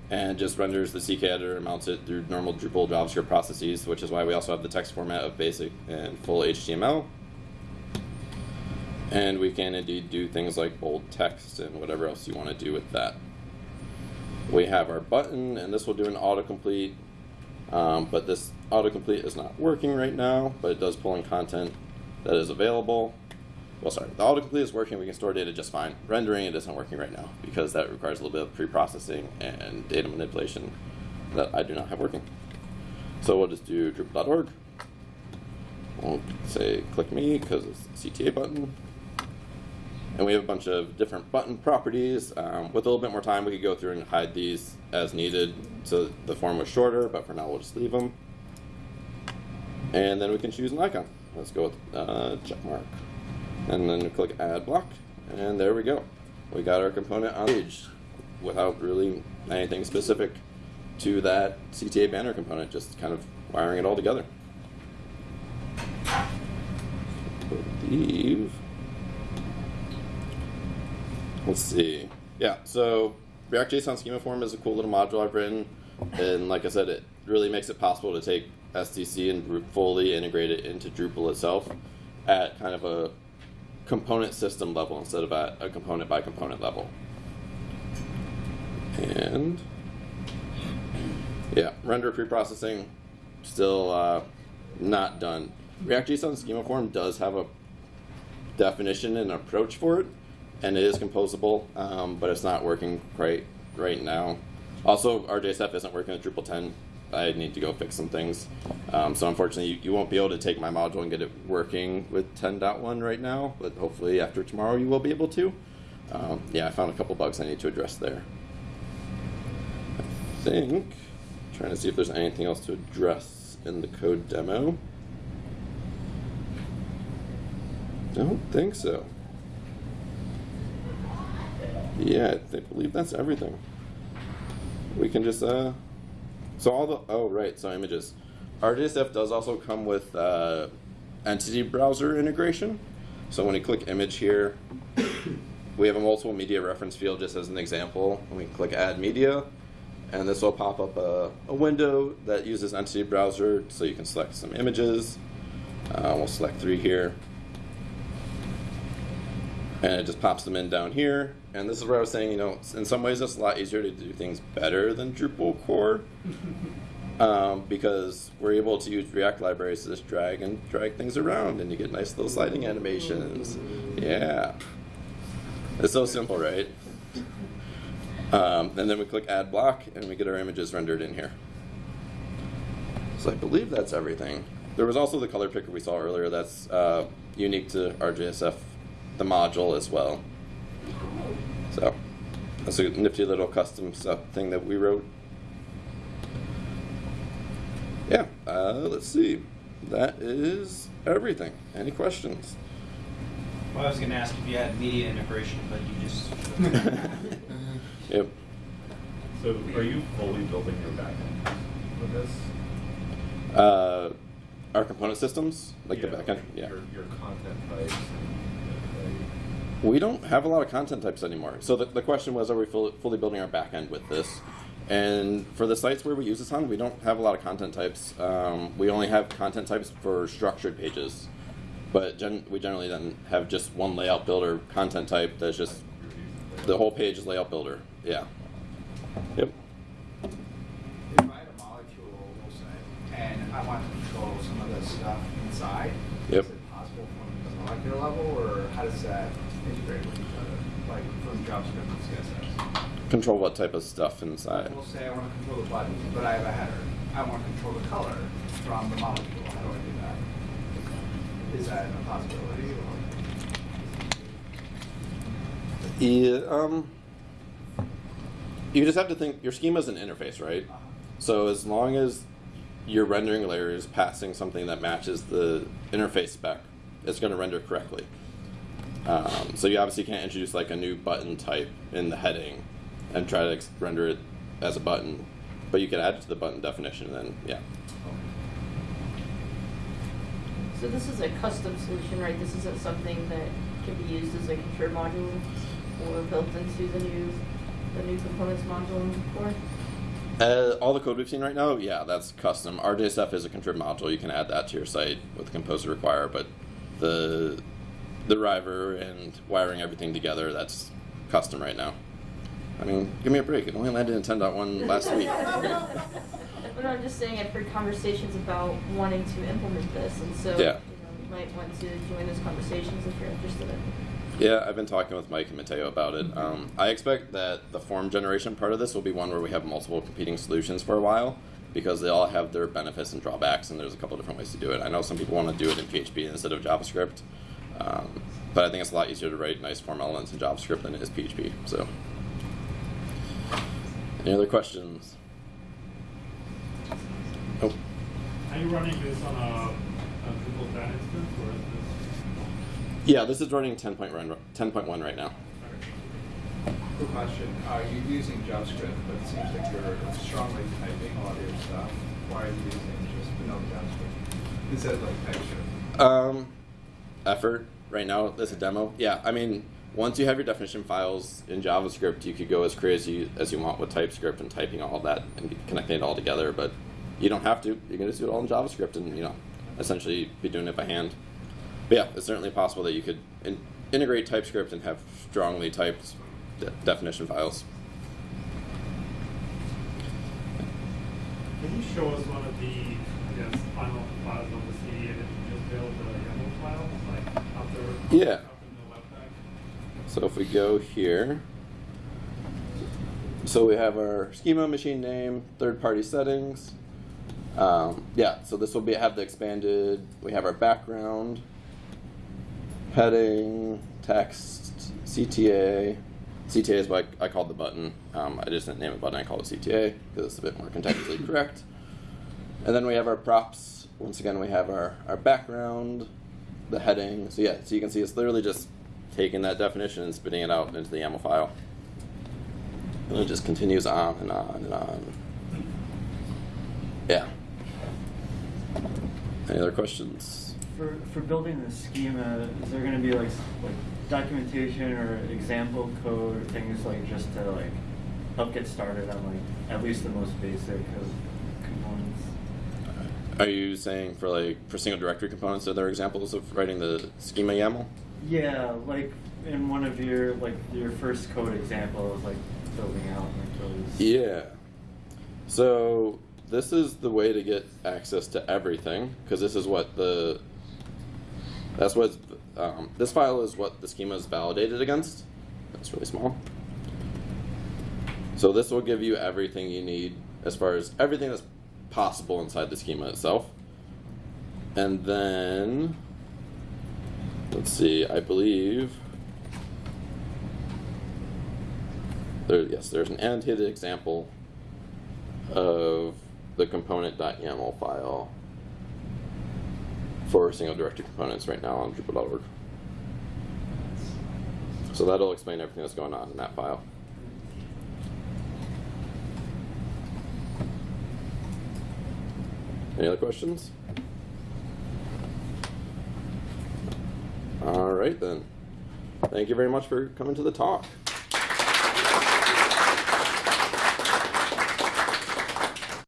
and just renders the CK editor and mounts it through normal Drupal JavaScript processes, which is why we also have the text format of basic and full HTML. And we can indeed do things like bold text and whatever else you want to do with that. We have our button, and this will do an autocomplete um, but this autocomplete is not working right now, but it does pull in content that is available. Well, sorry, the autocomplete is working. We can store data just fine. Rendering it isn't working right now because that requires a little bit of pre-processing and data manipulation that I do not have working. So we'll just do Drupal.org. We'll say click me because it's the CTA button. And we have a bunch of different button properties. Um, with a little bit more time, we could go through and hide these as needed so the form was shorter, but for now we'll just leave them. And then we can choose an icon. Let's go with uh, check mark. And then click add block, and there we go. We got our component on page without really anything specific to that CTA banner component, just kind of wiring it all together. believe Let's see. Yeah, so React JSON schema form is a cool little module I've written, and like I said, it really makes it possible to take SDC and fully integrate it into Drupal itself at kind of a component system level instead of at a component by component level. And yeah, render preprocessing still uh, not done. React JSON schema form does have a definition and approach for it, and it is composable, um, but it's not working quite right now. Also, RJSF isn't working with Drupal 10. I need to go fix some things. Um, so unfortunately, you, you, won't be able to take my module and get it working with 10.1 right now, but hopefully after tomorrow you will be able to. Um, yeah, I found a couple bugs I need to address there. I think, trying to see if there's anything else to address in the code demo. Don't think so. Yeah, I believe that's everything. we can just uh, so all the oh right, so images. RJSF does also come with uh, entity browser integration. So when you click image here, we have a multiple media reference field just as an example. And we click add media, and this will pop up a, a window that uses entity browser so you can select some images. Uh, we'll select three here. And it just pops them in down here. And this is where I was saying, you know, in some ways it's a lot easier to do things better than Drupal core. um, because we're able to use React libraries to just drag and drag things around and you get nice little sliding animations. Yeah. It's so simple, right? Um, and then we click add block and we get our images rendered in here. So I believe that's everything. There was also the color picker we saw earlier that's uh, unique to RJSF, the module as well. So that's a nifty little custom stuff thing that we wrote. Yeah, uh, let's see. That is everything. Any questions? Well, I was gonna ask if you had media integration, but you just. Yep. So are you fully building your backend with this? Uh, our component systems, like the backend. Yeah. Your, your content types and, We don't have a lot of content types anymore. So the, the question was, are we fully, fully building our backend with this? And for the sites where we use this on, we don't have a lot of content types. Um, we only have content types for structured pages. But gen- we generally then have just one layout builder content type that's just the whole page is layout builder. Yeah. Yep. If I had a molecule, we'll say, and I want to control some of the stuff inside, Yep. is it possible from the molecular level, or how does that integrate with each other, like from JavaScript and CSS? Control what type of stuff inside. We'll say I want to control the button, but I have a header. I want to control the color from the molecule. How do I do that? Is that a possibility? Or? Yeah, um, you just have to think your schema is an interface, right? So as long as your rendering layer is passing something that matches the interface spec, it's going to render correctly. Um, so you obviously can't introduce like a new button type in the heading and try to render it as a button, but you can add it to the button definition. And then yeah, So this is a custom solution, right? This isn't something that can be used as a contrib module or built into the new, the new components module core? Uh, all the code we've seen right now, yeah, that's custom. RJSF is a contrib module. You can add that to your site with the composer require, but the the driver and wiring everything together, that's custom right now. I mean, give me a break. It only landed in 10.1 last week. But I'm just saying, I've heard conversations about wanting to implement this, and so, you Yeah. know, you might want to join those conversations if you're interested in. Yeah, I've been talking with Mike and Mateu about it. Um, I expect that the form generation part of this will be one where we have multiple competing solutions for a while because they all have their benefits and drawbacks, and there's a couple different ways to do it. I know some people want to do it in PHP instead of JavaScript, um, but I think it's a lot easier to write nice form elements in JavaScript than it is PHP. So, any other questions? Oh, Are you running this on a, a Drupal 10 instance or is this? yeah, this is running 10.1 10.1 right now. this? Quick question. Are you using JavaScript, but it seems like you're strongly typing a lot of your stuff? Why are you using just vanilla JavaScript instead of like TypeScript? Um, effort right now. Is a demo. Yeah, I mean, once you have your definition files in JavaScript, you could go as crazy as you want with TypeScript and typing all that and connecting it all together. But you don't have to. You can just do it all in JavaScript and you know, essentially be doing it by hand. But yeah, it's certainly possible that you could in- integrate TypeScript and have strongly typed de- definition files. Can you show us one of the, I guess, final files of the CD that you just built, the YAML file, like after? Yeah. After the webpack? So if we go here, so we have our schema, machine name, third-party settings. Um, yeah, so this will be have the expanded. We have our background, heading, text, CTA. CTA is what I, I called the button. Um, I just didn't name it button. I called it CTA because it's a bit more contextually correct. And then we have our props. Once again, we have our, our background, the heading. So yeah, so you can see it's literally just taking that definition and spitting it out into the YAML file. And it just continues on and on and on. Yeah. Any other questions? For, for building the schema, is there gonna be like, like documentation or example code or things like just to like help get started on like at least the most basic of? Are you saying for like for single directory components, are there examples of writing the schema YAML? Yeah, like in one of your, like your first code example is like building out like those. Yeah. So this is the way to get access to everything because this is what the that's what um, this file is what the schema is validated against. That's really small. So this will give you everything you need as far as everything that's possible inside the schema itself. And then let's see, I believe there yes, there's an annotated example of the component.yaml file for single directory components right now on Drupal.org. So that'll explain everything that's going on in that file. Any other questions? All right then. Thank you very much for coming to the talk.